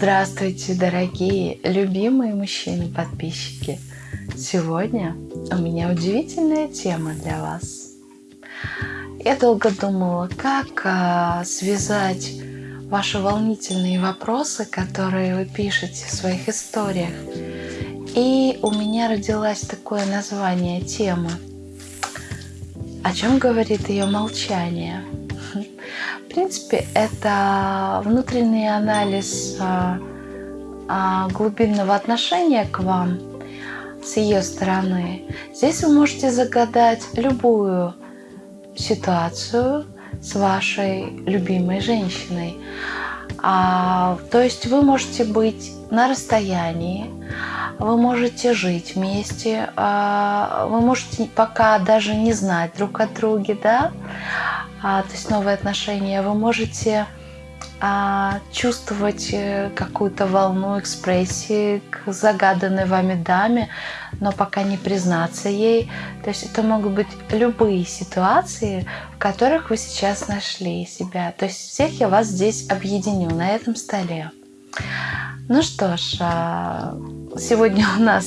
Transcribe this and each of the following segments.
Здравствуйте, дорогие, любимые мужчины-подписчики! Сегодня у меня удивительная тема для вас. Я долго думала, как а, связать ваши волнительные вопросы, которые вы пишете в своих историях. И у меня родилось такое название темы. О чем говорит ее молчание? Принципе, это внутренний анализ а, а, глубинного отношения к вам с ее стороны. Здесь вы можете загадать любую ситуацию с вашей любимой женщиной. А, то есть вы можете быть на расстоянии, вы можете жить вместе, а, вы можете пока даже не знать друг от друга, да, а, то есть новые отношения, вы можете а, чувствовать э, какую-то волну экспрессии к загаданной вами даме, но пока не признаться ей. То есть это могут быть любые ситуации, в которых вы сейчас нашли себя. То есть всех я вас здесь объединю на этом столе. Ну что ж, а, сегодня у нас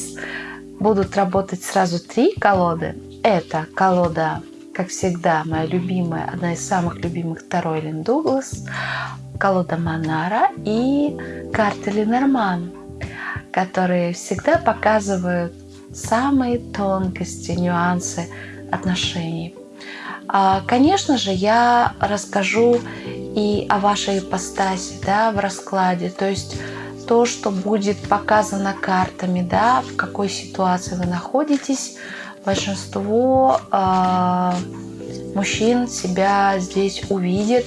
будут работать сразу три колоды. Это колода как всегда, моя любимая, одна из самых любимых Таро Эллен Дуглас, колода Монара и карты Ленорман, которые всегда показывают самые тонкости, нюансы отношений. А, конечно же, я расскажу и о вашей ипостаси да, в раскладе, то есть то, что будет показано картами, да, в какой ситуации вы находитесь, большинство э, мужчин себя здесь увидит.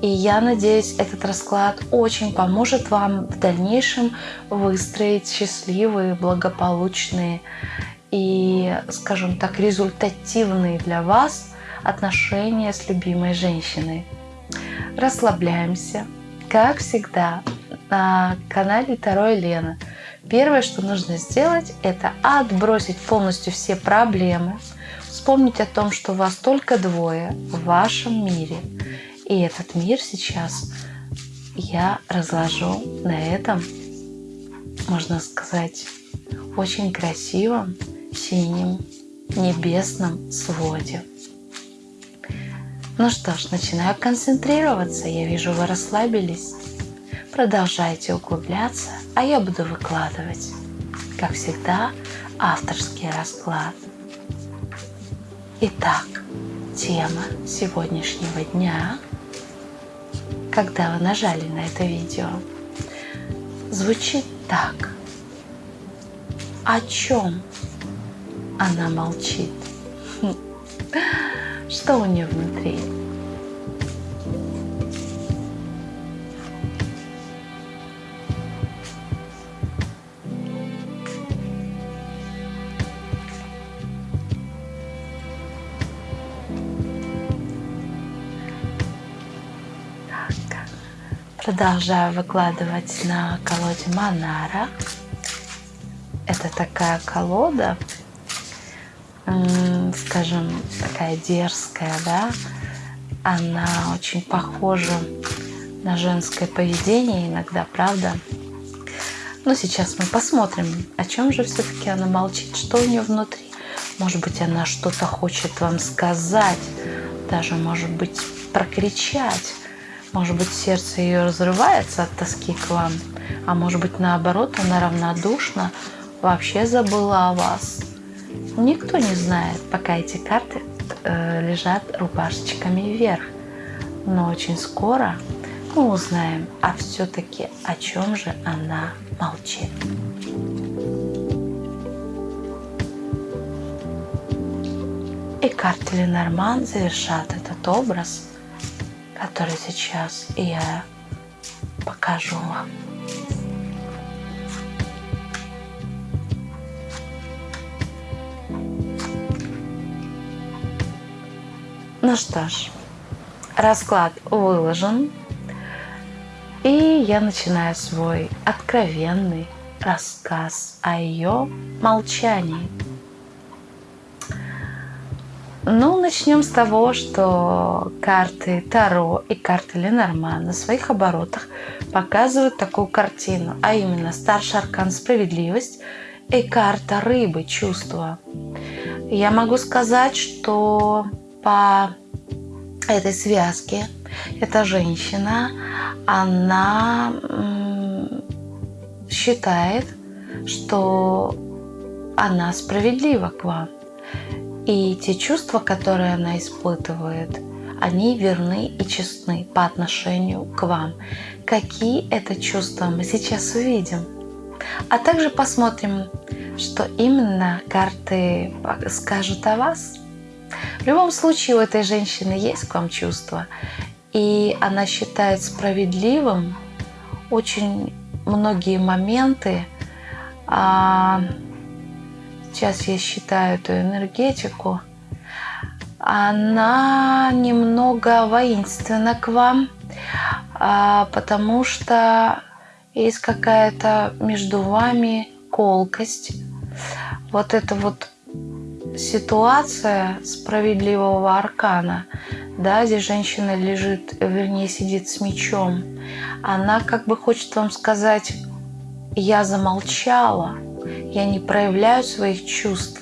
И я надеюсь, этот расклад очень поможет вам в дальнейшем выстроить счастливые, благополучные и, скажем так, результативные для вас отношения с любимой женщиной. Расслабляемся, как всегда, на канале Таро Лена. Первое, что нужно сделать, это отбросить полностью все проблемы, вспомнить о том, что вас только двое в вашем мире. И этот мир сейчас я разложу на этом, можно сказать, очень красивом синем небесном своде. Ну что ж, начинаю концентрироваться. Я вижу, вы расслабились. Продолжайте углубляться, а я буду выкладывать, как всегда, авторский расклад. Итак, тема сегодняшнего дня, когда вы нажали на это видео, звучит так. О чем она молчит? Что у нее внутри? Продолжаю выкладывать на колоде Монара. Это такая колода, скажем, такая дерзкая, да. Она очень похожа на женское поведение иногда, правда? Но сейчас мы посмотрим, о чем же все-таки она молчит, что у нее внутри. Может быть, она что-то хочет вам сказать, даже, может быть, прокричать может быть, сердце ее разрывается от тоски к вам, а может быть, наоборот, она равнодушна, вообще забыла о вас. Никто не знает, пока эти карты э, лежат рубашечками вверх. Но очень скоро мы узнаем, а все-таки о чем же она молчит. И карты Ленорман завершат этот образ – который сейчас я покажу вам. Ну что ж, расклад выложен, и я начинаю свой откровенный рассказ о ее молчании. Ну, начнем с того, что карты Таро и карты Ленорман на своих оборотах показывают такую картину, а именно старший аркан «Справедливость» и карта Рыбы «Чувство». Я могу сказать, что по этой связке эта женщина, она считает, что она справедлива к вам. И те чувства, которые она испытывает, они верны и честны по отношению к вам. Какие это чувства мы сейчас увидим. А также посмотрим, что именно карты скажут о вас. В любом случае у этой женщины есть к вам чувства, и она считает справедливым очень многие моменты. Сейчас я считаю эту энергетику. Она немного воинственна к вам, а, потому что есть какая-то между вами колкость. Вот это вот ситуация справедливого аркана, да, где женщина лежит, вернее, сидит с мечом, она как бы хочет вам сказать, я замолчала, я не проявляю своих чувств,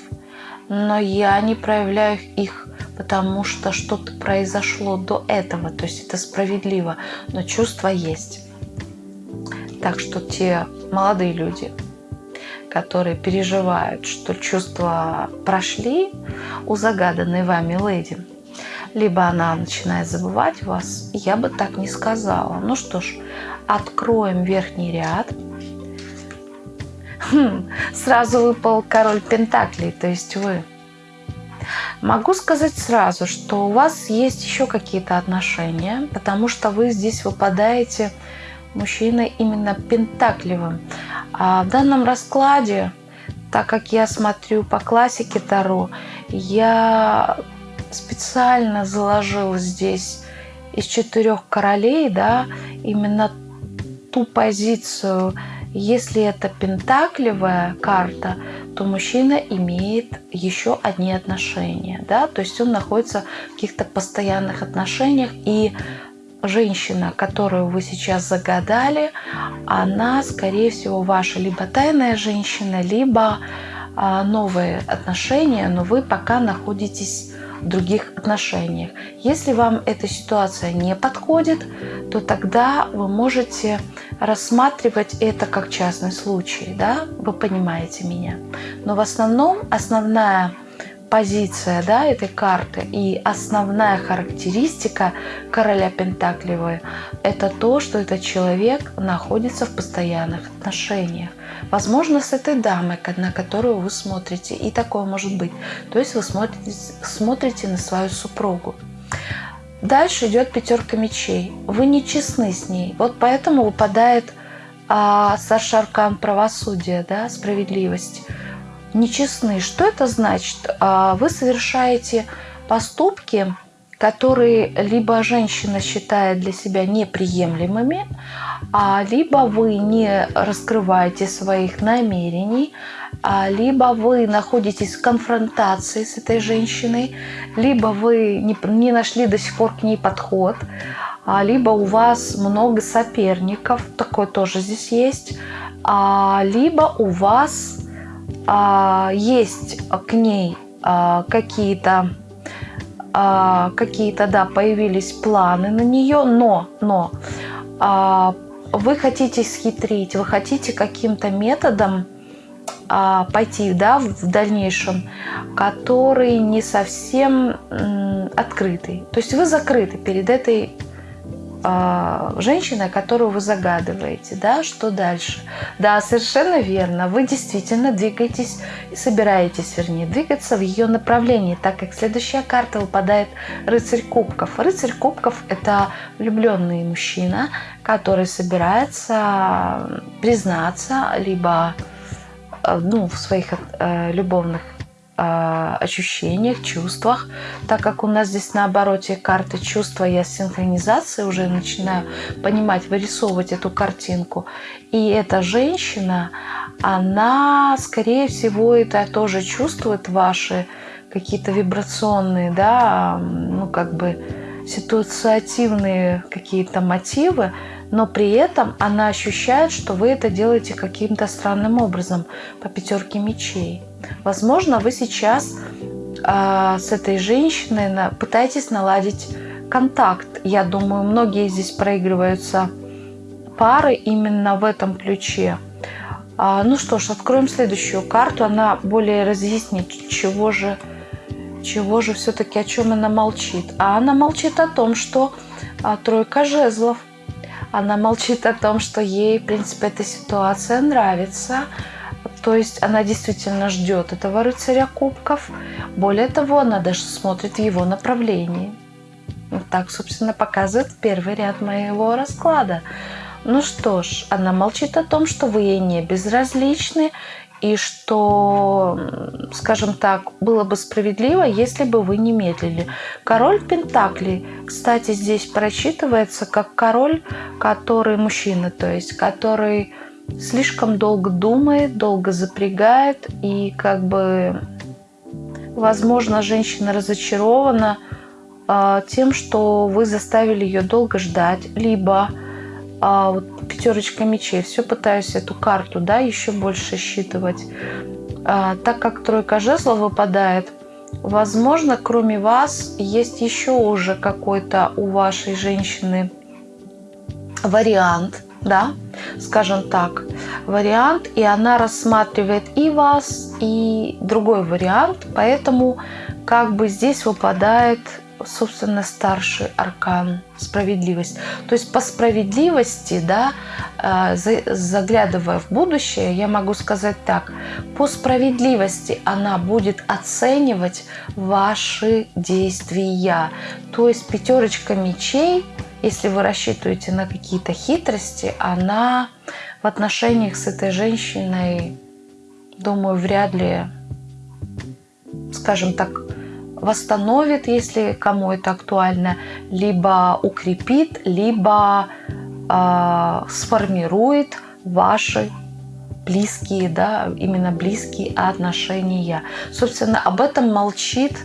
но я не проявляю их, потому что что-то произошло до этого, то есть это справедливо, но чувства есть. Так что те молодые люди, которые переживают, что чувства прошли у загаданной вами леди, либо она начинает забывать вас, я бы так не сказала. Ну что ж, откроем верхний ряд. Хм, сразу выпал король Пентаклей, то есть вы. Могу сказать сразу, что у вас есть еще какие-то отношения, потому что вы здесь выпадаете мужчиной именно пентаклевым. А в данном раскладе, так как я смотрю по классике Таро, я специально заложила здесь из четырех королей, да, именно ту позицию, если это пентаклевая карта, то мужчина имеет еще одни отношения, да, то есть он находится в каких-то постоянных отношениях и женщина, которую вы сейчас загадали, она, скорее всего, ваша либо тайная женщина, либо а, новые отношения, но вы пока находитесь других отношениях. Если вам эта ситуация не подходит, то тогда вы можете рассматривать это как частный случай, да, вы понимаете меня. Но в основном основная позиция да, этой карты и основная характеристика короля Пентаклевой – это то, что этот человек находится в постоянных отношениях. Возможно, с этой дамой, на которую вы смотрите, и такое может быть. То есть вы смотрите, смотрите на свою супругу. Дальше идет пятерка мечей. Вы не честны с ней. Вот поэтому выпадает а, старший аркан правосудия, да, справедливость нечестны. Что это значит? А, вы совершаете поступки, которые либо женщина считает для себя неприемлемыми, а либо вы не раскрываете своих намерений, а либо вы находитесь в конфронтации с этой женщиной, либо вы не, нашли до сих пор к ней подход, а либо у вас много соперников, такое тоже здесь есть, либо у вас есть к ней а, какие-то а, какие-то, да, появились планы на нее, но, но а, вы хотите схитрить, вы хотите каким-то методом а, пойти, да, в, дальнейшем, который не совсем открытый. То есть вы закрыты перед этой женщиной, которую вы загадываете, да, что дальше? Да, совершенно верно, вы действительно двигаетесь и собираетесь, вернее, двигаться в ее направлении, так как следующая карта выпадает рыцарь кубков. Рыцарь кубков – это влюбленный мужчина, который собирается признаться либо э, ну, в своих э, любовных а, ощущениях, чувствах. Так как у нас здесь на обороте карты чувства, я с синхронизацией уже начинаю понимать, вырисовывать эту картинку. И эта женщина, она, скорее всего, это тоже чувствует ваши какие-то вибрационные, да, ну как бы ситуативные какие-то мотивы, но при этом она ощущает, что вы это делаете каким-то странным образом по пятерке мечей. Возможно, вы сейчас э, с этой женщиной на, пытаетесь наладить контакт. Я думаю, многие здесь проигрываются пары именно в этом ключе. А, ну что ж, откроем следующую карту. Она более разъяснит, чего же, чего же все-таки, о чем она молчит. А она молчит о том, что а, тройка жезлов. Она молчит о том, что ей, в принципе, эта ситуация нравится. То есть она действительно ждет этого рыцаря кубков. Более того, она даже смотрит в его направлении. Вот так, собственно, показывает первый ряд моего расклада. Ну что ж, она молчит о том, что вы ей не безразличны, и что, скажем так, было бы справедливо, если бы вы не медлили. Король Пентаклей, кстати, здесь прочитывается как король, который мужчина, то есть который слишком долго думает, долго запрягает, и как бы, возможно, женщина разочарована э, тем, что вы заставили ее долго ждать, либо а, вот пятерочка мечей. Все пытаюсь эту карту, да, еще больше считывать. А, так как тройка жезлов выпадает, возможно, кроме вас есть еще уже какой-то у вашей женщины вариант, да, скажем так, вариант, и она рассматривает и вас, и другой вариант, поэтому как бы здесь выпадает собственно, старший аркан справедливость. То есть по справедливости, да, э, заглядывая в будущее, я могу сказать так, по справедливости она будет оценивать ваши действия. То есть пятерочка мечей, если вы рассчитываете на какие-то хитрости, она в отношениях с этой женщиной, думаю, вряд ли, скажем так, восстановит, если кому это актуально, либо укрепит, либо э, сформирует ваши близкие, да, именно близкие отношения. Собственно, об этом молчит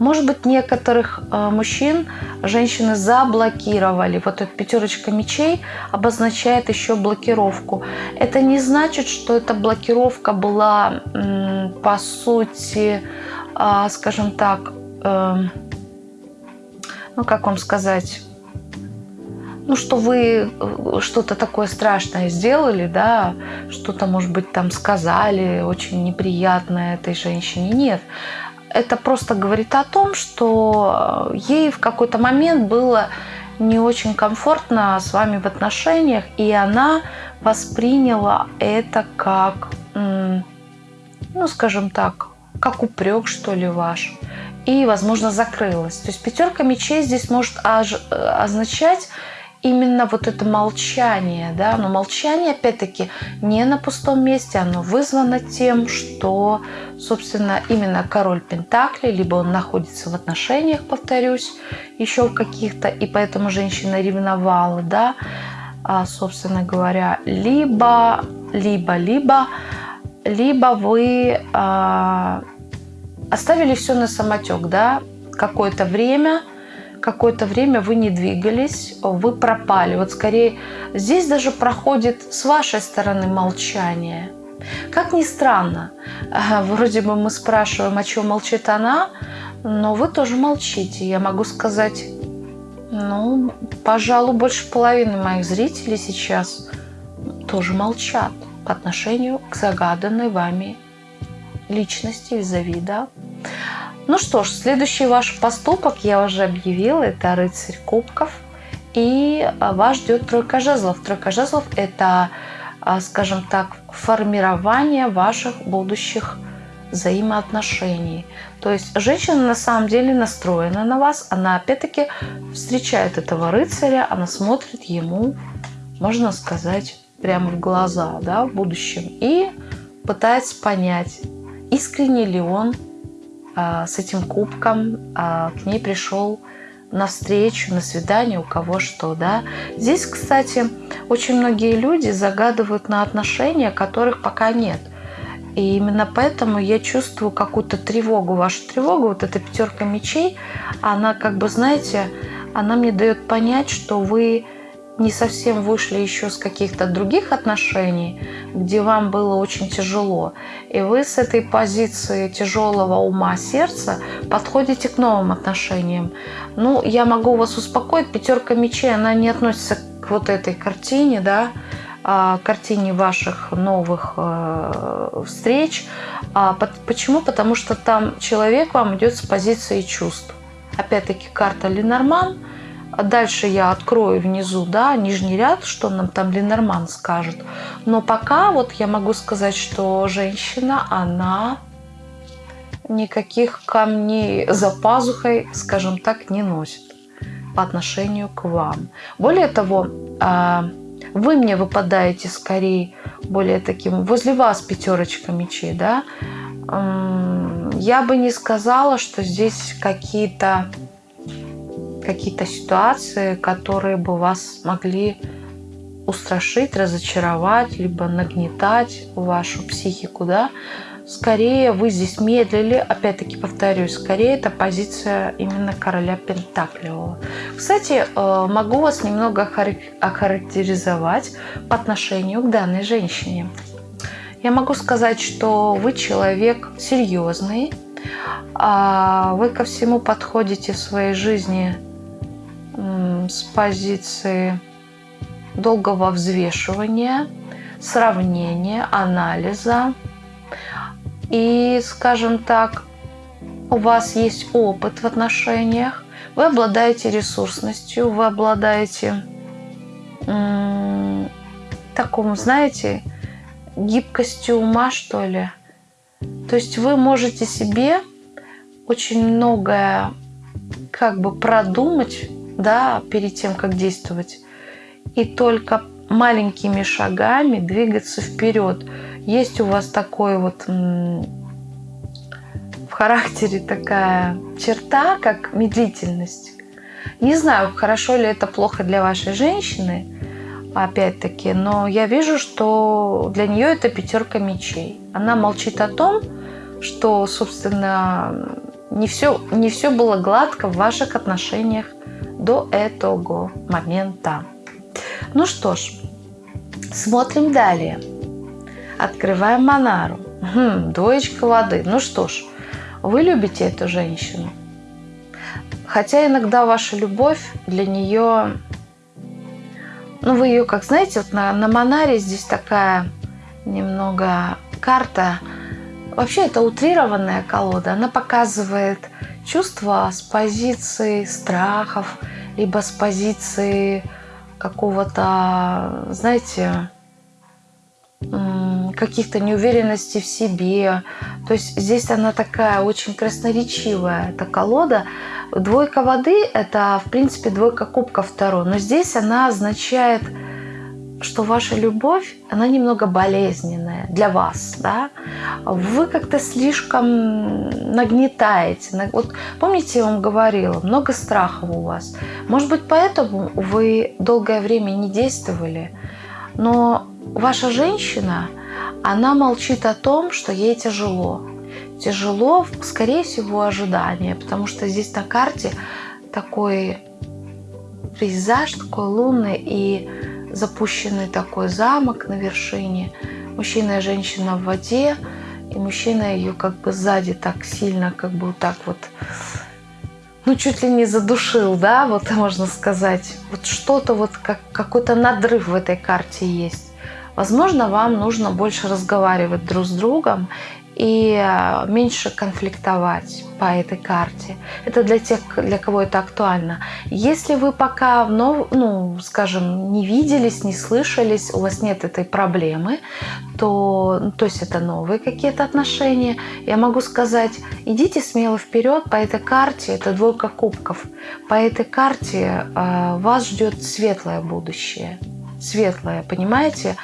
может быть, некоторых э, мужчин женщины заблокировали. Вот эта пятерочка мечей обозначает еще блокировку. Это не значит, что эта блокировка была, по сути, а, скажем так, эм, ну как вам сказать, ну, что вы э, что-то такое страшное сделали, да, что-то, может быть, там сказали очень неприятное этой женщине. Нет, это просто говорит о том, что ей в какой-то момент было не очень комфортно с вами в отношениях, и она восприняла это как, ну, скажем так, как упрек, что ли, ваш. И, возможно, закрылась. То есть пятерка мечей здесь может означать именно вот это молчание, да, но молчание, опять-таки, не на пустом месте, оно вызвано тем, что, собственно, именно король Пентакли, либо он находится в отношениях, повторюсь, еще в каких-то, и поэтому женщина ревновала, да, а, собственно говоря, либо, либо, либо либо вы э, оставили все на самотек, да, какое-то время, какое-то время вы не двигались, вы пропали. Вот скорее здесь даже проходит с вашей стороны молчание. Как ни странно, вроде бы мы спрашиваем, о чем молчит она, но вы тоже молчите. Я могу сказать, ну, пожалуй, больше половины моих зрителей сейчас тоже молчат по отношению к загаданной вами личности визави, да. Ну что ж, следующий ваш поступок я уже объявила, это рыцарь кубков. И а, вас ждет тройка жезлов. Тройка жезлов – это, а, скажем так, формирование ваших будущих взаимоотношений. То есть женщина на самом деле настроена на вас. Она опять-таки встречает этого рыцаря, она смотрит ему, можно сказать, прямо в глаза, да, в будущем, и пытается понять, искренне ли он с этим кубком а, к ней пришел на встречу, на свидание, у кого что, да. Здесь, кстати, очень многие люди загадывают на отношения, которых пока нет. И именно поэтому я чувствую какую-то тревогу. Вашу тревогу, вот эта пятерка мечей, она как бы, знаете, она мне дает понять, что вы не совсем вышли еще с каких-то других отношений, где вам было очень тяжело. И вы с этой позиции тяжелого ума сердца подходите к новым отношениям. Ну, я могу вас успокоить, пятерка мечей, она не относится к вот этой картине, да, а, картине ваших новых э, встреч. А, почему? Потому что там человек вам идет с позиции чувств. Опять-таки карта Ленорман – дальше я открою внизу, да, нижний ряд, что нам там Ленорман скажет. Но пока вот я могу сказать, что женщина, она никаких камней за пазухой, скажем так, не носит по отношению к вам. Более того, а, вы мне выпадаете скорее более таким, возле вас пятерочка мечей, да, я бы не сказала, что здесь какие-то какие-то ситуации, которые бы вас могли устрашить, разочаровать, либо нагнетать вашу психику, да, скорее вы здесь медлили, опять-таки повторюсь, скорее это позиция именно короля Пентаклевого. Кстати, э, могу вас немного охарактеризовать по отношению к данной женщине. Я могу сказать, что вы человек серьезный, а вы ко всему подходите в своей жизни с позиции долгого взвешивания, сравнения, анализа. И, скажем так, у вас есть опыт в отношениях, вы обладаете ресурсностью, вы обладаете такому, знаете, гибкостью ума, что ли. То есть вы можете себе очень многое как бы продумать да, перед тем, как действовать. И только маленькими шагами двигаться вперед. Есть у вас такой вот в характере такая черта, как медлительность. Не знаю, хорошо ли это плохо для вашей женщины, опять-таки, но я вижу, что для нее это пятерка мечей. Она молчит о том, что, собственно, не все, не все было гладко в ваших отношениях до этого момента. Ну что ж, смотрим далее. Открываем Монару. Хм, двоечка воды. Ну что ж, вы любите эту женщину. Хотя иногда ваша любовь для нее... Ну, вы ее, как знаете, вот на, на Монаре здесь такая немного карта. Вообще, это утрированная колода. Она показывает чувства с позиции страхов, либо с позиции какого-то, знаете, каких-то неуверенностей в себе. То есть здесь она такая очень красноречивая, эта колода. Двойка воды – это, в принципе, двойка кубка второй. Но здесь она означает что ваша любовь, она немного болезненная для вас, да? Вы как-то слишком нагнетаете. Вот помните, я вам говорила, много страхов у вас. Может быть, поэтому вы долгое время не действовали, но ваша женщина, она молчит о том, что ей тяжело. Тяжело, скорее всего, ожидание, потому что здесь на карте такой пейзаж, такой лунный, и запущенный такой замок на вершине. Мужчина и женщина в воде, и мужчина ее как бы сзади так сильно, как бы вот так вот, ну, чуть ли не задушил, да, вот можно сказать. Вот что-то вот, как, какой-то надрыв в этой карте есть. Возможно, вам нужно больше разговаривать друг с другом и э, меньше конфликтовать по этой карте. Это для тех, для кого это актуально. Если вы пока, ну, скажем, не виделись, не слышались, у вас нет этой проблемы, то, то есть это новые какие-то отношения, я могу сказать, идите смело вперед по этой карте, это двойка кубков. По этой карте э, вас ждет светлое будущее светлое, понимаете?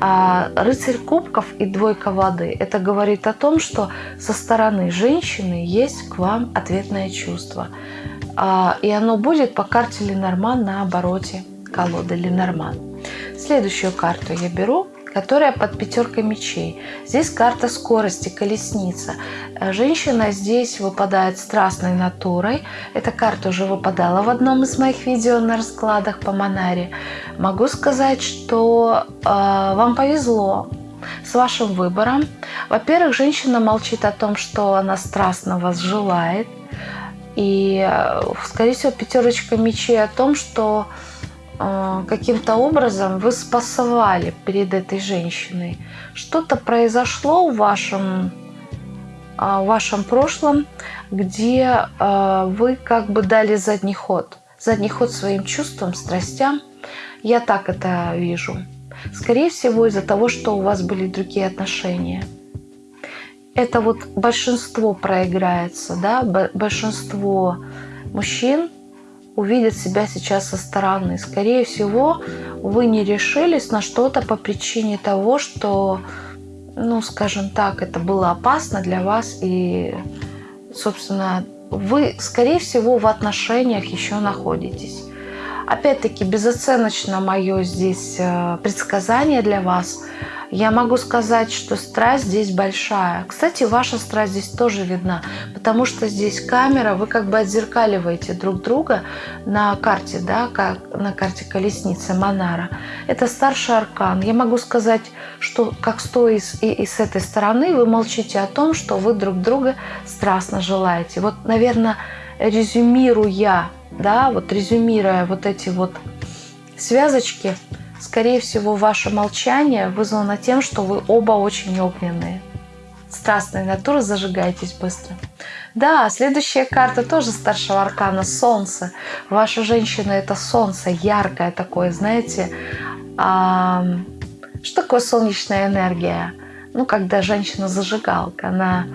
А рыцарь кубков и двойка воды – это говорит о том, что со стороны женщины есть к вам ответное чувство. А, и оно будет по карте Ленорман на обороте колоды Ленорман. Следующую карту я беру. Которая под пятеркой мечей. Здесь карта скорости, колесница. Э, женщина здесь выпадает страстной натурой. Эта карта уже выпадала в одном из моих видео на раскладах по Монаре. Могу сказать, что э, вам повезло с вашим выбором. Во-первых, женщина молчит о том, что она страстно вас желает. И, э, скорее всего, пятерочка мечей о том, что а, каким-то образом вы спасовали перед этой женщиной. Что-то произошло в вашем, а, в вашем прошлом, где а, вы как бы дали задний ход. Задний ход своим чувствам, страстям. Я так это вижу. Скорее всего, из-за того, что у вас были другие отношения. Это вот большинство проиграется, да, большинство мужчин увидят себя сейчас со стороны. Скорее всего, вы не решились на что-то по причине того, что, ну, скажем так, это было опасно для вас. И, собственно, вы, скорее всего, в отношениях еще находитесь. Опять-таки, безоценочно мое здесь э, предсказание для вас – я могу сказать, что страсть здесь большая. Кстати, ваша страсть здесь тоже видна, потому что здесь камера, вы как бы отзеркаливаете друг друга на карте, да, как на карте колесницы Монара. Это старший аркан. Я могу сказать, что как стоя и, и с этой стороны, вы молчите о том, что вы друг друга страстно желаете. Вот, наверное, резюмируя, да, вот резюмируя вот эти вот связочки, Скорее всего, ваше молчание вызвано тем, что вы оба очень огненные. Страстная натура, зажигайтесь быстро. Да, следующая карта тоже старшего аркана – Солнце. Ваша женщина – это Солнце, яркое такое, знаете. А, что такое солнечная энергия? Ну, когда женщина зажигалка, она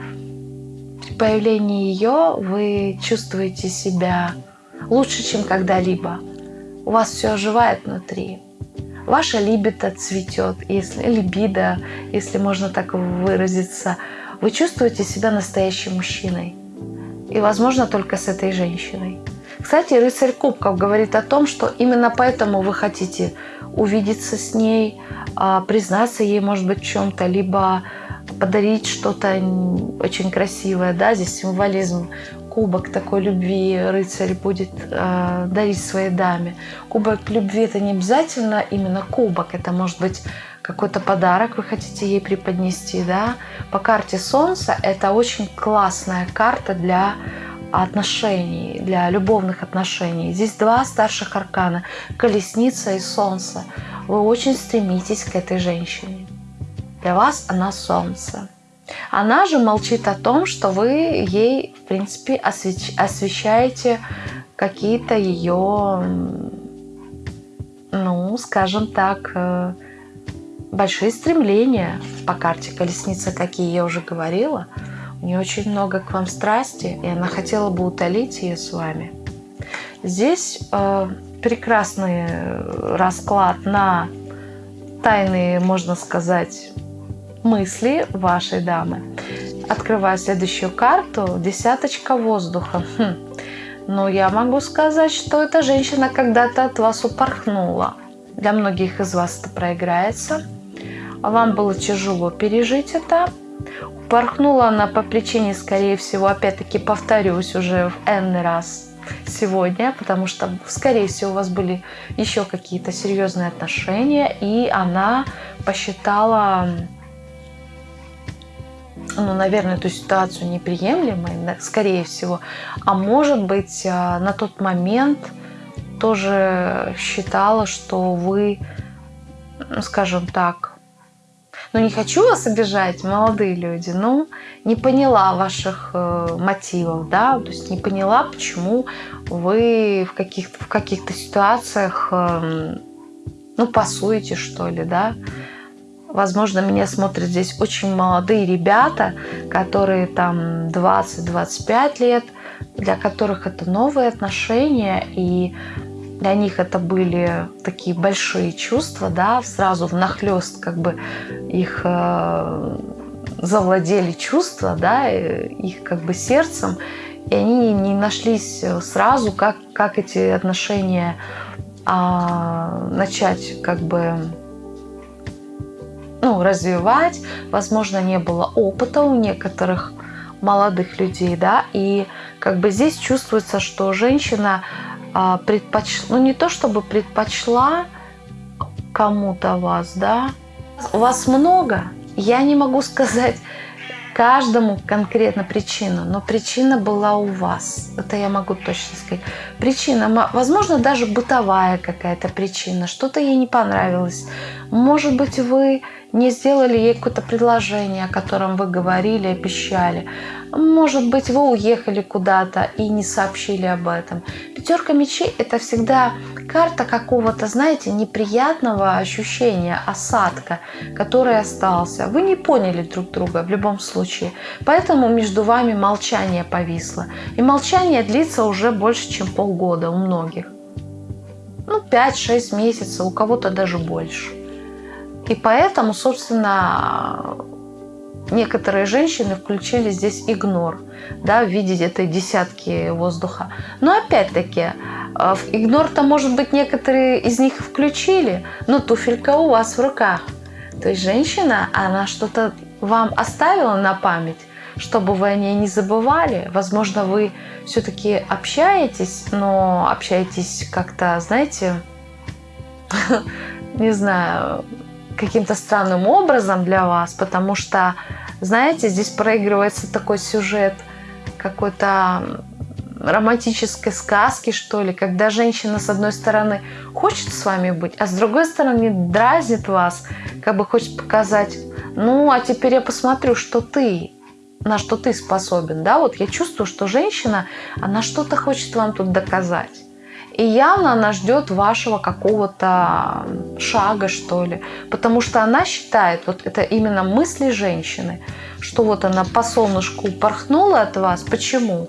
при появлении ее вы чувствуете себя лучше, чем когда-либо. У вас все оживает внутри ваша либидо цветет, если либидо, если можно так выразиться, вы чувствуете себя настоящим мужчиной. И, возможно, только с этой женщиной. Кстати, рыцарь кубков говорит о том, что именно поэтому вы хотите увидеться с ней, а, признаться ей, может быть, чем-то, либо подарить что-то очень красивое. Да? Здесь символизм кубок такой любви рыцарь будет э, дарить своей даме. Кубок любви это не обязательно именно кубок, это может быть какой-то подарок вы хотите ей преподнести, да. По карте Солнца это очень классная карта для отношений, для любовных отношений. Здесь два старших аркана – колесница и солнце. Вы очень стремитесь к этой женщине. Для вас она солнце. Она же молчит о том, что вы ей, в принципе, освещ... освещаете какие-то ее, ну, скажем так, э, большие стремления по карте колесница, какие я уже говорила. У нее очень много к вам страсти, и она хотела бы утолить ее с вами. Здесь э, прекрасный расклад на тайные, можно сказать, мысли вашей дамы. Открываю следующую карту. Десяточка воздуха. Хм. Но я могу сказать, что эта женщина когда-то от вас упорхнула. Для многих из вас это проиграется. Вам было тяжело пережить это. Упорхнула она по причине, скорее всего, опять-таки повторюсь уже в n раз сегодня, потому что, скорее всего, у вас были еще какие-то серьезные отношения, и она посчитала ну, наверное, эту ситуацию неприемлемой, скорее всего. А может быть, а, на тот момент тоже считала, что вы, скажем так, ну не хочу вас обижать, молодые люди, ну не поняла ваших э, мотивов, да, то есть не поняла, почему вы в каких-то в каких-то ситуациях, э, ну пасуете что ли, да, Возможно, меня смотрят здесь очень молодые ребята, которые там 20-25 лет, для которых это новые отношения, и для них это были такие большие чувства, да, сразу внахлёст как бы их э, завладели чувства, да, их как бы сердцем, и они не нашлись сразу, как, как эти отношения а, начать как бы ну, развивать, возможно, не было опыта у некоторых молодых людей, да, и как бы здесь чувствуется, что женщина а, предпочла, ну не то чтобы предпочла кому-то вас, да, вас много, я не могу сказать каждому конкретно причину, но причина была у вас. Это я могу точно сказать. Причина, возможно, даже бытовая какая-то причина, что-то ей не понравилось. Может быть, вы не сделали ей какое-то предложение, о котором вы говорили, обещали. Может быть, вы уехали куда-то и не сообщили об этом. Пятерка мечей – это всегда карта какого-то, знаете, неприятного ощущения, осадка, который остался. Вы не поняли друг друга в любом случае. Поэтому между вами молчание повисло. И молчание длится уже больше, чем полгода у многих. Ну, 5-6 месяцев, у кого-то даже больше. И поэтому, собственно, некоторые женщины включили здесь игнор, да, в виде этой десятки воздуха. Но опять-таки, э, игнор-то, может быть, некоторые из них включили, но туфелька у вас в руках. То есть женщина, она что-то вам оставила на память, чтобы вы о ней не забывали. Возможно, вы все-таки общаетесь, но общаетесь как-то, знаете, не знаю, каким-то странным образом для вас, потому что, знаете, здесь проигрывается такой сюжет какой-то романтической сказки, что ли, когда женщина, с одной стороны, хочет с вами быть, а с другой стороны, дразнит вас, как бы хочет показать, ну, а теперь я посмотрю, что ты, на что ты способен, да, вот я чувствую, что женщина, она что-то хочет вам тут доказать. И явно она ждет вашего какого-то шага, что ли. Потому что она считает, вот это именно мысли женщины, что вот она по солнышку порхнула от вас. Почему?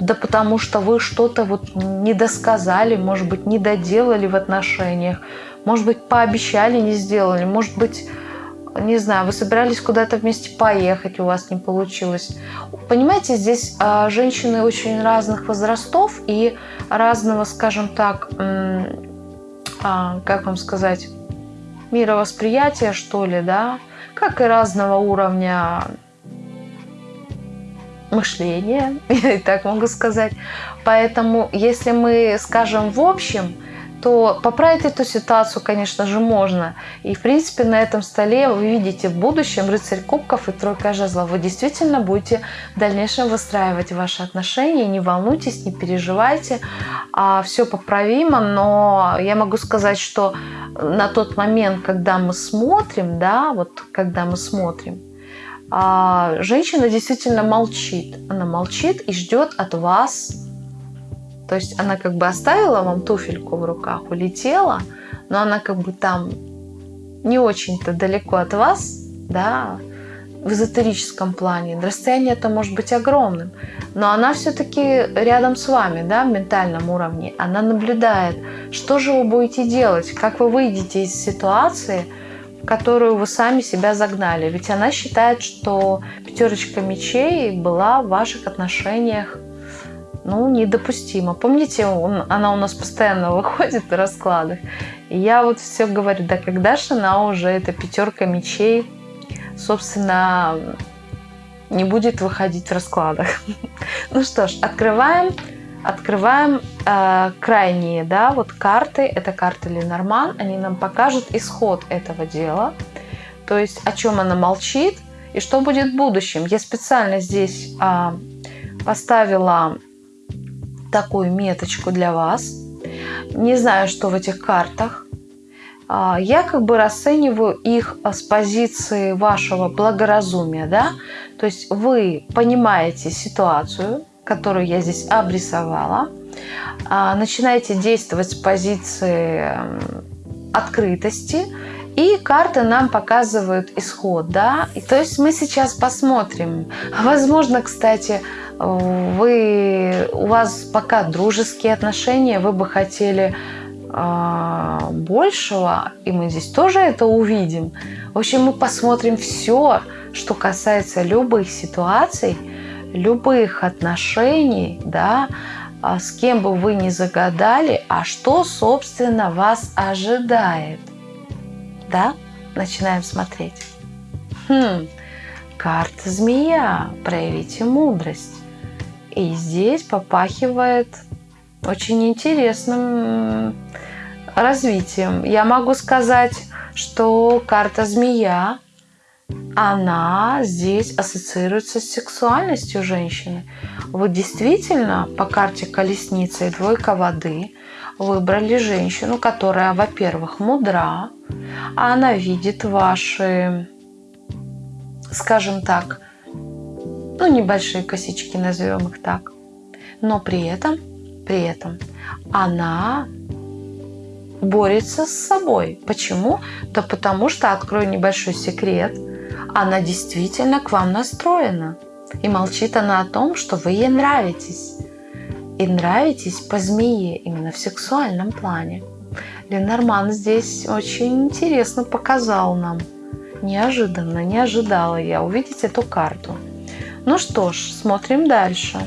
Да потому что вы что-то вот не досказали, может быть, не доделали в отношениях, может быть, пообещали, не сделали, может быть, не знаю, вы собирались куда-то вместе поехать, у вас не получилось. Понимаете, здесь а, женщины очень разных возрастов и разного, скажем так, а, как вам сказать, мировосприятия, что ли, да, как и разного уровня мышления, я и так могу сказать. Поэтому, если мы скажем в общем, то поправить эту ситуацию, конечно же, можно. И, в принципе, на этом столе вы видите в будущем рыцарь кубков и тройка жезлов. Вы действительно будете в дальнейшем выстраивать ваши отношения. Не волнуйтесь, не переживайте. А все поправимо, но я могу сказать, что на тот момент, когда мы смотрим, да, вот когда мы смотрим, а, женщина действительно молчит. Она молчит и ждет от вас то есть она как бы оставила вам туфельку в руках, улетела, но она как бы там не очень-то далеко от вас, да, в эзотерическом плане. Расстояние это может быть огромным, но она все-таки рядом с вами, да, в ментальном уровне. Она наблюдает, что же вы будете делать, как вы выйдете из ситуации, в которую вы сами себя загнали. Ведь она считает, что пятерочка мечей была в ваших отношениях ну, недопустимо. Помните, он, она у нас постоянно выходит в раскладах. И я вот все говорю, да когда же она уже, эта пятерка мечей, собственно, не будет выходить в раскладах. ну что ж, открываем, открываем э, крайние, да, вот карты. Это карты Ленорман. Они нам покажут исход этого дела. То есть, о чем она молчит и что будет в будущем. Я специально здесь э, поставила такую меточку для вас. Не знаю, что в этих картах. А, я как бы расцениваю их с позиции вашего благоразумия, да, то есть вы понимаете ситуацию, которую я здесь обрисовала, а, начинаете действовать с позиции открытости, и карты нам показывают исход, да. И, то есть мы сейчас посмотрим. Возможно, кстати, вы, у вас пока дружеские отношения, вы бы хотели э, большего, и мы здесь тоже это увидим. В общем, мы посмотрим все, что касается любых ситуаций, любых отношений, да, а с кем бы вы ни загадали, а что, собственно, вас ожидает. Да? начинаем смотреть. Хм, карта змея, проявите мудрость. И здесь попахивает очень интересным развитием. Я могу сказать, что карта змея, она здесь ассоциируется с сексуальностью женщины. Вы действительно по карте колесница и двойка воды выбрали женщину, которая, во-первых, мудра, а она видит ваши, скажем так, ну, небольшие косички, назовем их так. Но при этом, при этом она борется с собой. Почему? Да потому что, открою небольшой секрет, она действительно к вам настроена. И молчит она о том, что вы ей нравитесь. И нравитесь по змее, именно в сексуальном плане. Ленорман здесь очень интересно показал нам. Неожиданно, не ожидала я увидеть эту карту. Ну что ж, смотрим дальше.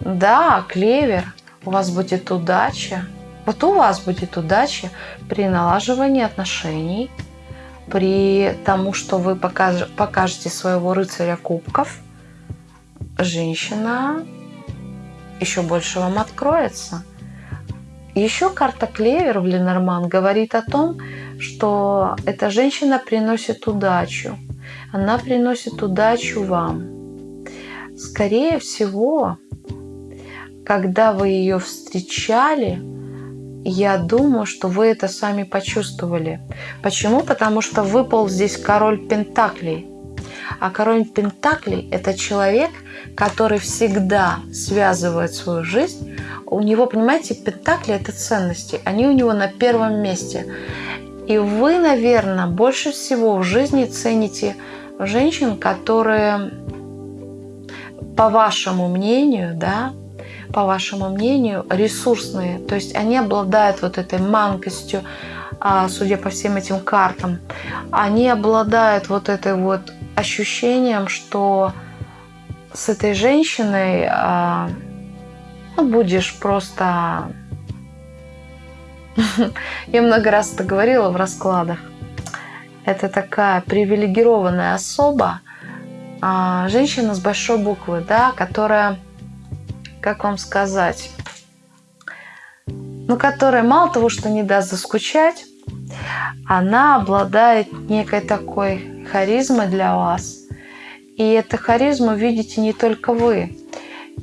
Да, клевер, у вас будет удача. Вот у вас будет удача при налаживании отношений, при тому, что вы покажете своего рыцаря кубков, женщина еще больше вам откроется. Еще карта Клевер в Ленорман говорит о том, что эта женщина приносит удачу. Она приносит удачу вам. Скорее всего, когда вы ее встречали, я думаю, что вы это сами почувствовали. Почему? Потому что выпал здесь король Пентаклей. А король Пентаклей – это человек, который всегда связывает свою жизнь. У него, понимаете, Пентакли – это ценности. Они у него на первом месте. И вы, наверное, больше всего в жизни цените женщин, которые, по вашему мнению, да, по вашему мнению, ресурсные. То есть они обладают вот этой манкостью, а, судя по всем этим картам. Они обладают вот этой вот ощущением, что с этой женщиной а, ну, будешь просто... Я много раз это говорила в раскладах. Это такая привилегированная особа, а, женщина с большой буквы, да, которая как вам сказать, ну, которая мало того, что не даст заскучать, она обладает некой такой харизмой для вас. И эту харизму видите не только вы.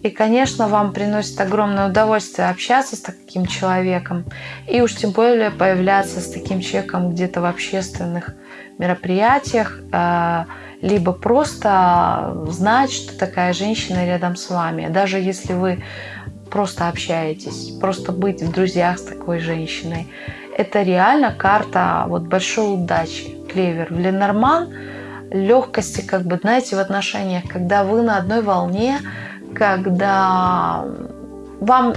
И, конечно, вам приносит огромное удовольствие общаться с таким человеком. И уж тем более появляться с таким человеком где-то в общественных мероприятиях, э, либо просто знать, что такая женщина рядом с вами. Даже если вы просто общаетесь, просто быть в друзьях с такой женщиной. Это реально карта вот большой удачи. Клевер. Ленорман легкости, как бы, знаете, в отношениях, когда вы на одной волне, когда вам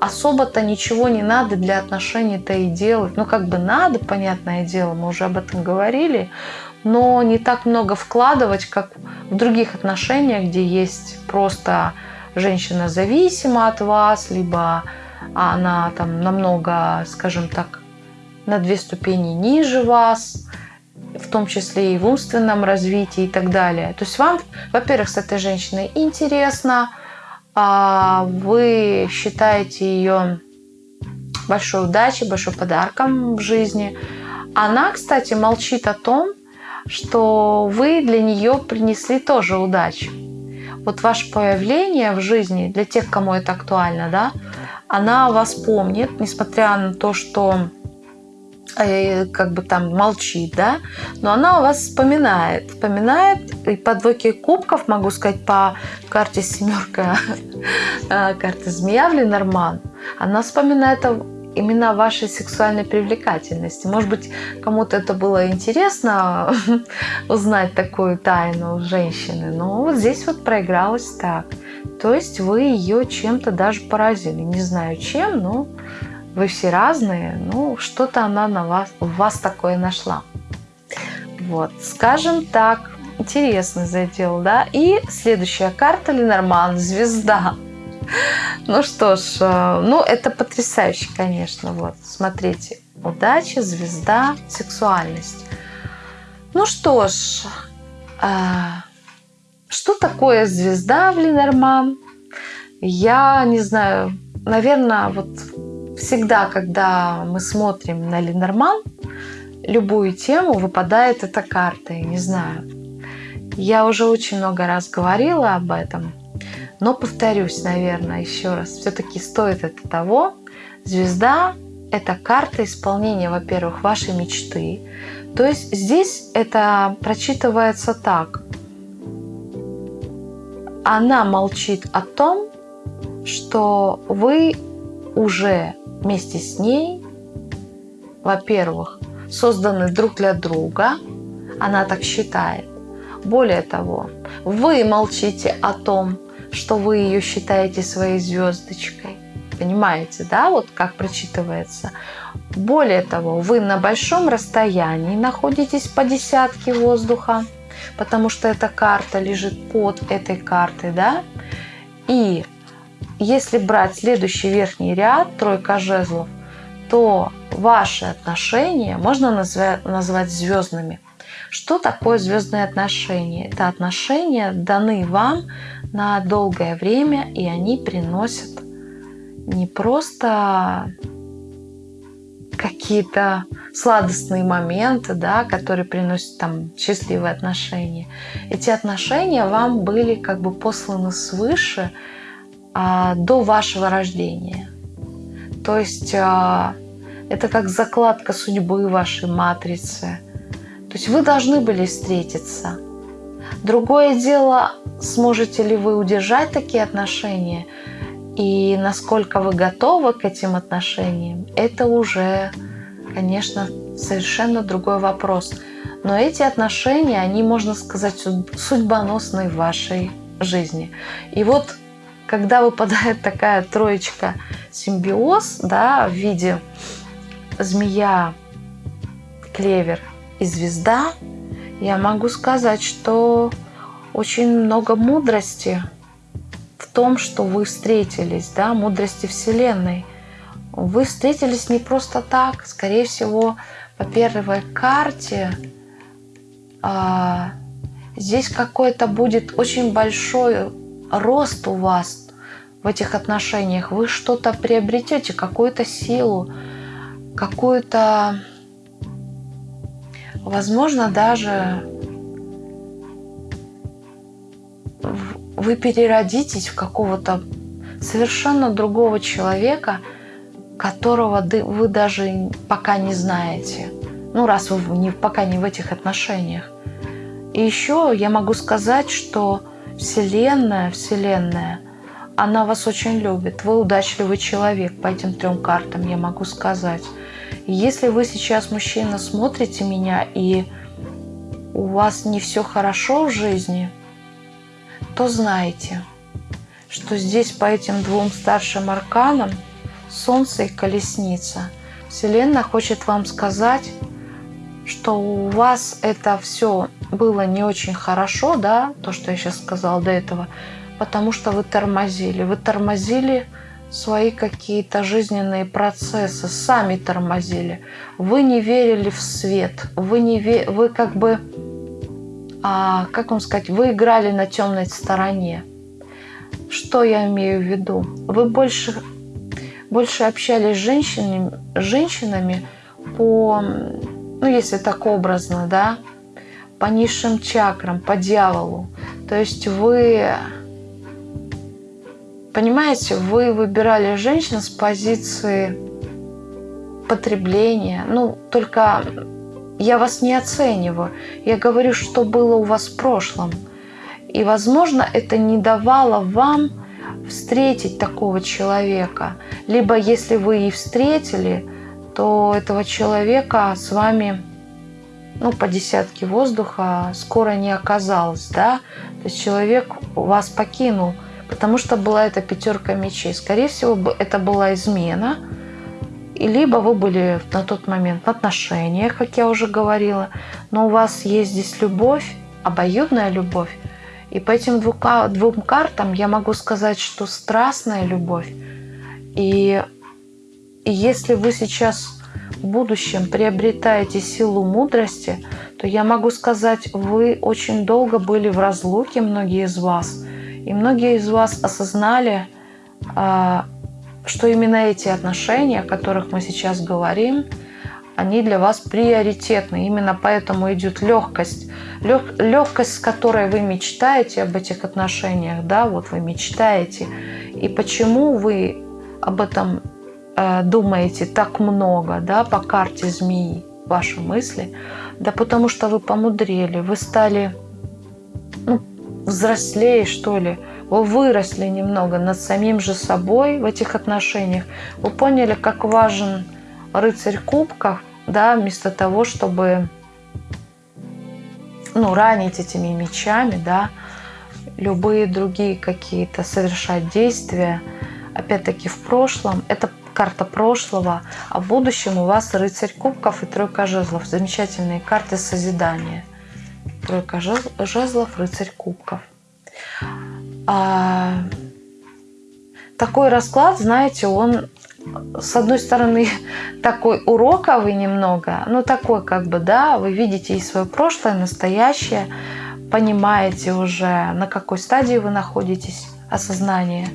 особо-то ничего не надо для отношений-то и делать. Ну, как бы надо, понятное дело, мы уже об этом говорили, но не так много вкладывать, как в других отношениях, где есть просто женщина зависима от вас, либо она там намного, скажем так, на две ступени ниже вас, в том числе и в умственном развитии и так далее. То есть вам, во-первых, с этой женщиной интересно, а вы считаете ее большой удачей, большим подарком в жизни. Она, кстати, молчит о том, что вы для нее принесли тоже удачу. Вот ваше появление в жизни, для тех, кому это актуально, да, она вас помнит, несмотря на то, что как бы там молчит, да, но она у вас вспоминает, вспоминает, и по двойке кубков, могу сказать, по карте семерка, э, карта змея в Ленорман, она вспоминает именно вашей сексуальной привлекательности. Может быть, кому-то это было интересно узнать такую тайну женщины, но вот здесь вот проигралось так. То есть вы ее чем-то даже поразили. Не знаю чем, но вы все разные, ну что-то она на вас, в вас такое нашла. Вот, скажем так, интересный задел, да. И следующая карта Ленорман, звезда. Ну что ж, э, ну это потрясающе, конечно. Вот, смотрите. удача, звезда, сексуальность. Ну что ж, а, что такое звезда в Ленорман? Я не знаю, наверное, вот всегда, когда мы смотрим на Ленорман, любую тему, выпадает эта карта. Я не знаю. Я уже очень много раз говорила об этом, но повторюсь, наверное, еще раз. Все-таки стоит это того. Звезда – это карта исполнения, во-первых, вашей мечты. То есть здесь это прочитывается так. Она молчит о том, что вы уже вместе с ней, во-первых, созданы друг для друга, она так считает. Более того, вы молчите о том, что вы ее считаете своей звездочкой. Понимаете, да, вот как прочитывается. Более того, вы на большом расстоянии находитесь по десятке воздуха, потому что эта карта лежит под этой картой, да. И если брать следующий верхний ряд, тройка жезлов, то ваши отношения можно назвать, назвать звездными. Что такое звездные отношения? Это отношения даны вам на долгое время, и они приносят не просто какие-то сладостные моменты, да, которые приносят там счастливые отношения. Эти отношения вам были как бы посланы свыше до вашего рождения. То есть а, это как закладка судьбы вашей матрицы. То есть вы должны были встретиться. Другое дело, сможете ли вы удержать такие отношения и насколько вы готовы к этим отношениям, это уже, конечно, совершенно другой вопрос. Но эти отношения, они, можно сказать, судьбоносные в вашей жизни. И вот когда выпадает такая троечка симбиоз да, в виде змея, клевер и звезда, я могу сказать, что очень много мудрости в том, что вы встретились, да, мудрости Вселенной. Вы встретились не просто так, скорее всего, по первой карте а, здесь какой-то будет очень большой рост у вас в этих отношениях. Вы что-то приобретете, какую-то силу, какую-то, возможно, даже вы переродитесь в какого-то совершенно другого человека, которого вы даже пока не знаете. Ну, раз вы не, пока не в этих отношениях. И еще я могу сказать, что Вселенная, Вселенная, она вас очень любит. Вы удачливый человек по этим трем картам, я могу сказать. если вы сейчас, мужчина, смотрите меня и у вас не все хорошо в жизни, то знайте, что здесь по этим двум старшим арканам Солнце и Колесница Вселенная хочет вам сказать, что у вас это все было не очень хорошо, да, то, что я сейчас сказала до этого, потому что вы тормозили. Вы тормозили свои какие-то жизненные процессы, сами тормозили. Вы не верили в свет, вы, не ве... вы как бы, а, как вам сказать, вы играли на темной стороне. Что я имею в виду? Вы больше, больше общались с женщинами, женщинами по, ну если так образно, да, по низшим чакрам, по дьяволу. То есть вы, понимаете, вы выбирали женщин с позиции потребления. Ну, только я вас не оцениваю. Я говорю, что было у вас в прошлом. И, возможно, это не давало вам встретить такого человека. Либо если вы и встретили, то этого человека с вами ну, по десятке воздуха скоро не оказалось, да, то есть человек вас покинул, потому что была эта пятерка мечей. Скорее всего, это была измена, и либо вы были на тот момент в отношениях, как я уже говорила, но у вас есть здесь любовь, обоюдная любовь, и по этим двум картам я могу сказать, что страстная любовь. И, и если вы сейчас в будущем приобретаете силу мудрости, то я могу сказать, вы очень долго были в разлуке, многие из вас. И многие из вас осознали, а, что именно эти отношения, о которых мы сейчас говорим, они для вас приоритетны. Именно поэтому идет легкость. Лег, легкость, с которой вы мечтаете об этих отношениях, да, вот вы мечтаете. И почему вы об этом э, думаете так много, да, по карте змеи, ваши мысли? Да потому что вы помудрели, вы стали взрослее, что ли, вы выросли немного над самим же собой в этих отношениях, вы поняли, как важен рыцарь кубков, да, вместо того, чтобы ну, ранить этими мечами, да, любые другие какие-то совершать действия, опять-таки в прошлом, это карта прошлого, а в будущем у вас рыцарь кубков и тройка жезлов, замечательные карты созидания. Тройка жезлов, рыцарь кубков. А, такой расклад, знаете, он с одной стороны такой уроковый немного, ну такой как бы, да, вы видите и свое прошлое, настоящее, понимаете уже, на какой стадии вы находитесь осознания.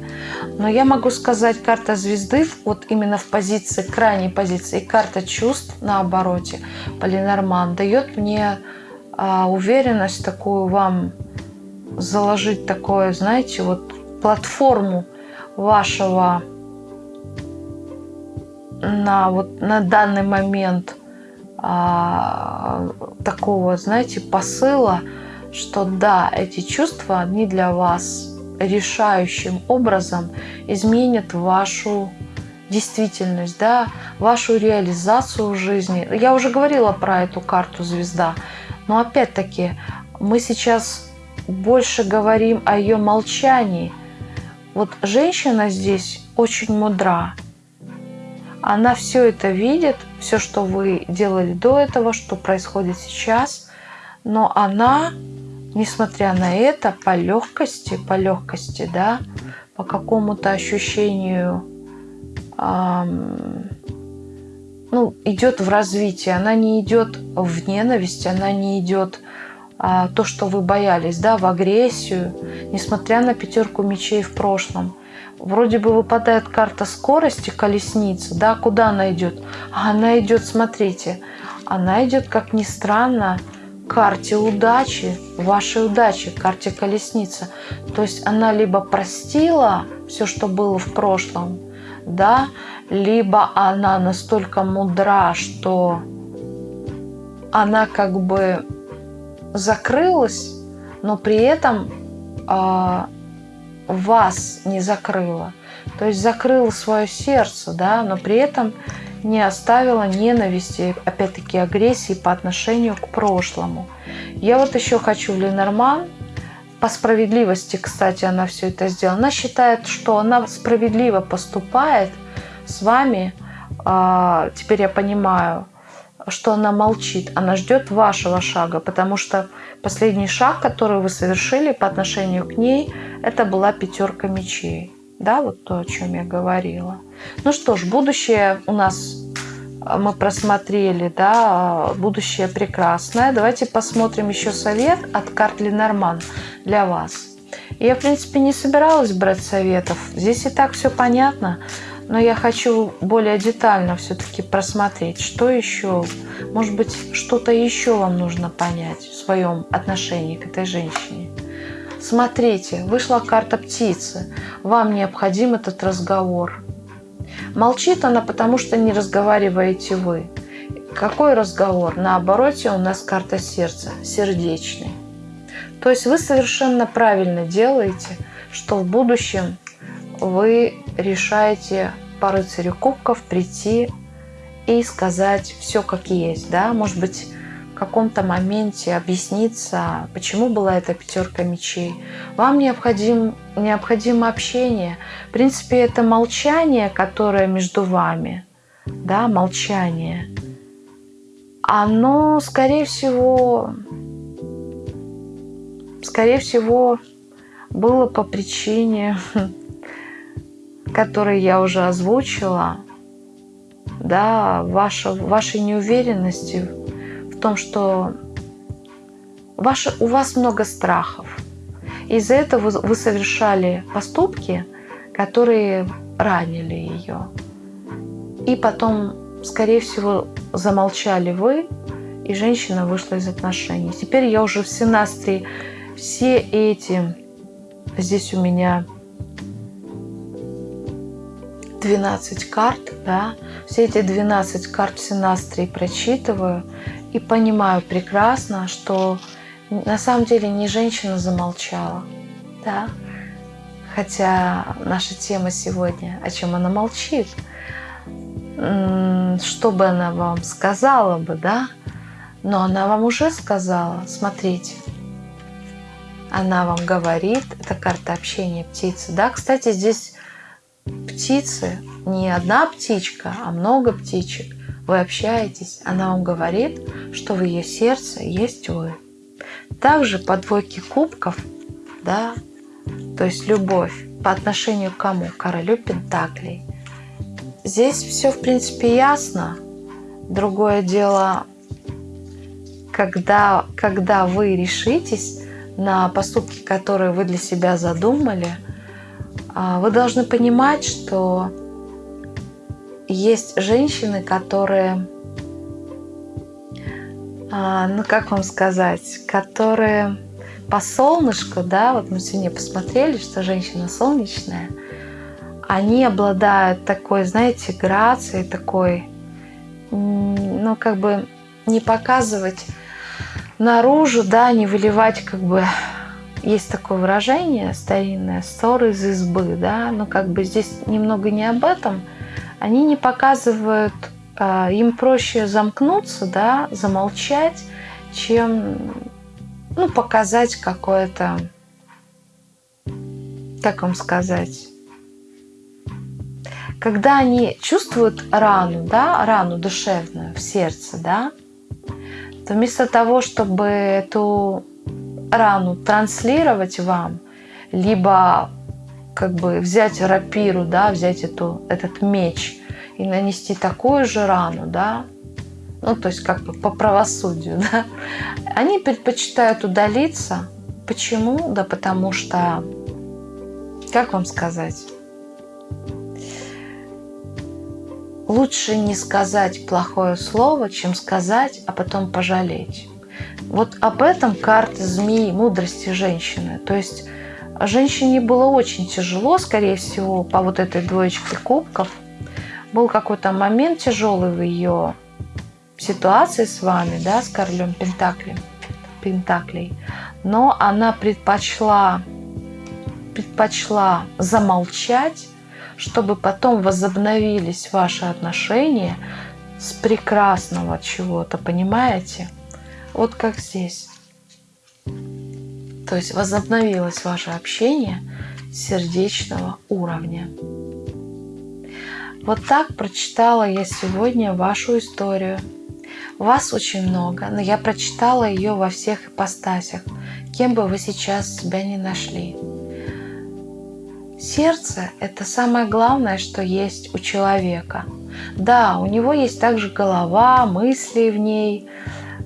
Но я могу сказать, карта звезды, вот именно в позиции, крайней позиции, и карта чувств на обороте, Полинорман, дает мне а, уверенность такую вам заложить такое, знаете, вот платформу вашего на вот на данный момент а, такого, знаете, посыла, что да, эти чувства, они для вас решающим образом изменят вашу действительность, да, вашу реализацию в жизни. Я уже говорила про эту карту звезда, но опять-таки мы сейчас больше говорим о ее молчании. Вот женщина здесь очень мудра. Она все это видит, все, что вы делали до этого, что происходит сейчас, но она, несмотря на это, по легкости, по легкости, да, по какому-то ощущению, эм, ну, идет в развитие. Она не идет в ненависть, она не идет а, то, что вы боялись, да, в агрессию, несмотря на пятерку мечей в прошлом. Вроде бы выпадает карта скорости, колесница, да, куда она идет? Она идет, смотрите, она идет, как ни странно, карте удачи, вашей удачи, карте колесница. То есть она либо простила все, что было в прошлом, да, либо она настолько мудра, что она как бы закрылась, но при этом э, вас не закрыла. То есть закрыла свое сердце, да, но при этом не оставила ненависти, опять-таки агрессии по отношению к прошлому. Я вот еще хочу в Ленорман, по справедливости, кстати, она все это сделала. Она считает, что она справедливо поступает с вами. А, теперь я понимаю, что она молчит, она ждет вашего шага, потому что последний шаг, который вы совершили по отношению к ней, это была пятерка мечей. Да, вот то, о чем я говорила. Ну что ж, будущее у нас мы просмотрели, да, будущее прекрасное. Давайте посмотрим еще совет от карт Ленорман для вас. Я, в принципе, не собиралась брать советов. Здесь и так все понятно но я хочу более детально все-таки просмотреть, что еще, может быть, что-то еще вам нужно понять в своем отношении к этой женщине. Смотрите, вышла карта птицы, вам необходим этот разговор. Молчит она, потому что не разговариваете вы. Какой разговор? На обороте у нас карта сердца, сердечный. То есть вы совершенно правильно делаете, что в будущем вы решаете по рыцарю кубков прийти и сказать все как есть, да, может быть, каком-то моменте объясниться, почему была эта пятерка мечей. Вам необходим, необходимо общение. В принципе, это молчание, которое между вами, да, молчание, оно, скорее всего, скорее всего, было по причине которые я уже озвучила, да, ваша, вашей неуверенности том, что ваше, у вас много страхов. Из-за этого вы, совершали поступки, которые ранили ее. И потом, скорее всего, замолчали вы, и женщина вышла из отношений. Теперь я уже в синастрии все эти, здесь у меня 12 карт, да, все эти 12 карт синастрии прочитываю и понимаю прекрасно, что на самом деле не женщина замолчала, да, хотя наша тема сегодня, о чем она молчит, что бы она вам сказала бы, да, но она вам уже сказала, смотрите, она вам говорит, это карта общения птицы, да, кстати, здесь птицы, не одна птичка, а много птичек, вы общаетесь, она вам говорит, что в ее сердце есть вы. Также по двойке кубков, да, то есть любовь по отношению к кому? Королю Пентаклей. Здесь все, в принципе, ясно. Другое дело, когда, когда вы решитесь на поступки, которые вы для себя задумали, а, вы должны понимать, что есть женщины, которые а, ну как вам сказать, которые по солнышку, да, вот мы сегодня посмотрели, что женщина солнечная, они обладают такой, знаете, грацией, такой, ну как бы не показывать наружу, да, не выливать как бы есть такое выражение старинное, ссоры из избы, да, но как бы здесь немного не об этом. Они не показывают а, им проще замкнуться, да, замолчать, чем ну, показать какое-то, как вам сказать, когда они чувствуют рану, да, рану душевную в сердце, да, то вместо того, чтобы эту рану транслировать вам, либо как бы взять рапиру, да, взять эту, этот меч и нанести такую же рану, да, ну, то есть как бы по правосудию, да, они предпочитают удалиться. Почему? Да потому что, как вам сказать, лучше не сказать плохое слово, чем сказать, а потом пожалеть. Вот об этом карта змеи, мудрости женщины. То есть женщине было очень тяжело, скорее всего, по вот этой двоечке кубков – был какой-то момент тяжелый в ее ситуации с вами, да, с королем Пентаклем, Пентаклей, но она предпочла, предпочла замолчать, чтобы потом возобновились ваши отношения с прекрасного чего-то, понимаете? Вот как здесь. То есть возобновилось ваше общение сердечного уровня. Вот так прочитала я сегодня вашу историю. Вас очень много, но я прочитала ее во всех ипостасях, кем бы вы сейчас себя не нашли. Сердце – это самое главное, что есть у человека. Да, у него есть также голова, мысли в ней,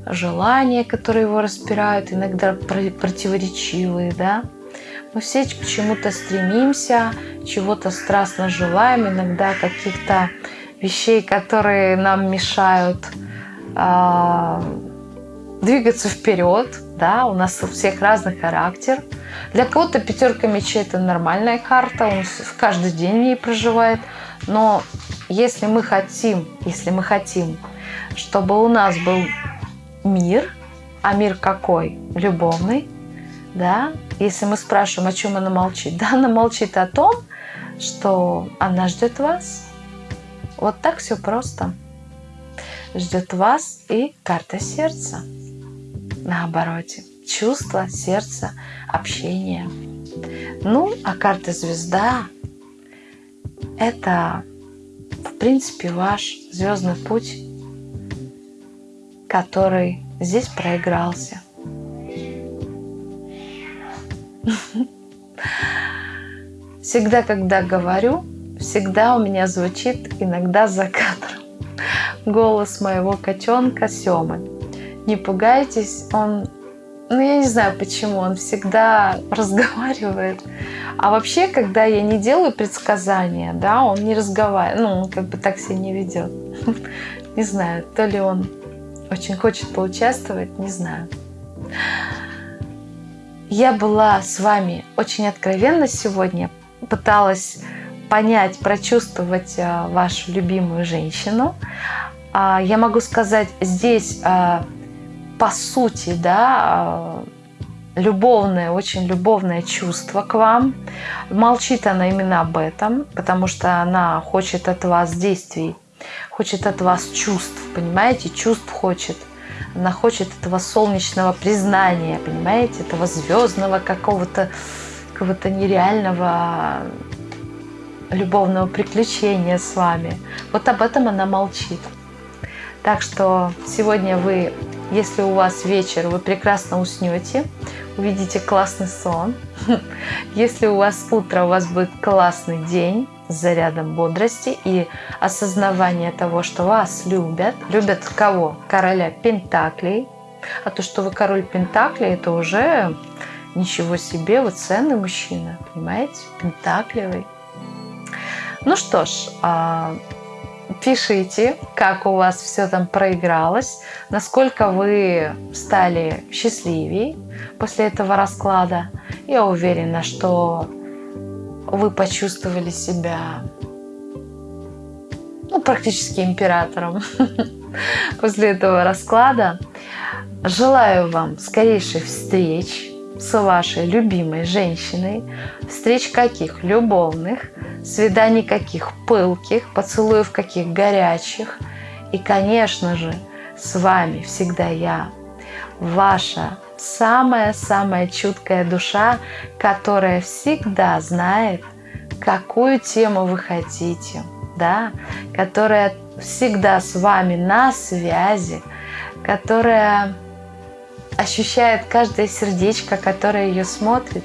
желания, которые его распирают, иногда противоречивые, да. Мы все к чему-то стремимся, чего-то страстно желаем, иногда каких-то вещей, которые нам мешают э, двигаться вперед. Да? У нас у всех разный характер. Для кого-то пятерка мечей это нормальная карта, он каждый день в ней проживает. Но если мы хотим, если мы хотим, чтобы у нас был мир, а мир какой? Любовный, да, если мы спрашиваем, о чем она молчит, да, она молчит о том, что она ждет вас. Вот так все просто. Ждет вас и карта сердца. На обороте. Чувство, сердце, общение. Ну, а карта звезда – это, в принципе, ваш звездный путь, который здесь проигрался – Всегда, когда говорю, всегда у меня звучит иногда за кадром. голос моего котенка Семы. Не пугайтесь, он, ну я не знаю почему, он всегда разговаривает. А вообще, когда я не делаю предсказания, да, он не разговаривает, ну, он как бы так себя не ведет. Не знаю, то ли он очень хочет поучаствовать, не знаю. Я была с вами очень откровенна сегодня, пыталась понять, прочувствовать а, вашу любимую женщину. А, я могу сказать, здесь а, по сути, да, любовное, очень любовное чувство к вам. Молчит она именно об этом, потому что она хочет от вас действий, хочет от вас чувств, понимаете, чувств хочет. Она хочет этого солнечного признания, понимаете, этого звездного какого-то какого-то нереального любовного приключения с вами. Вот об этом она молчит. Так что сегодня вы, если у вас вечер, вы прекрасно уснете, увидите классный сон. Если у вас утро, у вас будет классный день с зарядом бодрости и осознавание того, что вас любят. Любят кого? Короля Пентаклей. А то, что вы король Пентаклей, это уже ничего себе, вы ценный мужчина, понимаете? Пентаклевый. Ну что ж, а, пишите, как у вас все там проигралось, насколько вы стали счастливее после этого расклада. Я уверена, что вы почувствовали себя ну, практически императором после этого расклада. Желаю вам скорейших встреч с вашей любимой женщиной. Встреч каких? Любовных. Свиданий каких? Пылких. Поцелуев каких? Горячих. И, конечно же, с вами всегда я, ваша самая-самая чуткая душа, которая всегда знает, какую тему вы хотите, да, которая всегда с вами на связи, которая ощущает каждое сердечко, которое ее смотрит.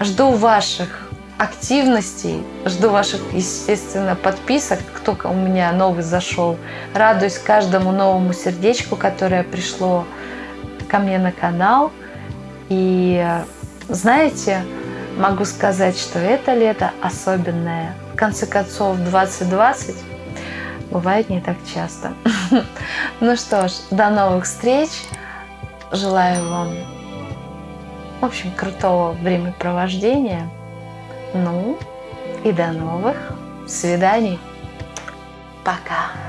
Жду ваших активностей, жду ваших, естественно, подписок, кто у меня новый зашел. Радуюсь каждому новому сердечку, которое пришло ко мне на канал. И знаете, могу сказать, что это лето особенное. В конце концов, 2020 бывает не так часто. Ну что ж, до новых встреч. Желаю вам, в общем, крутого времяпровождения. Ну, и до новых свиданий. Пока.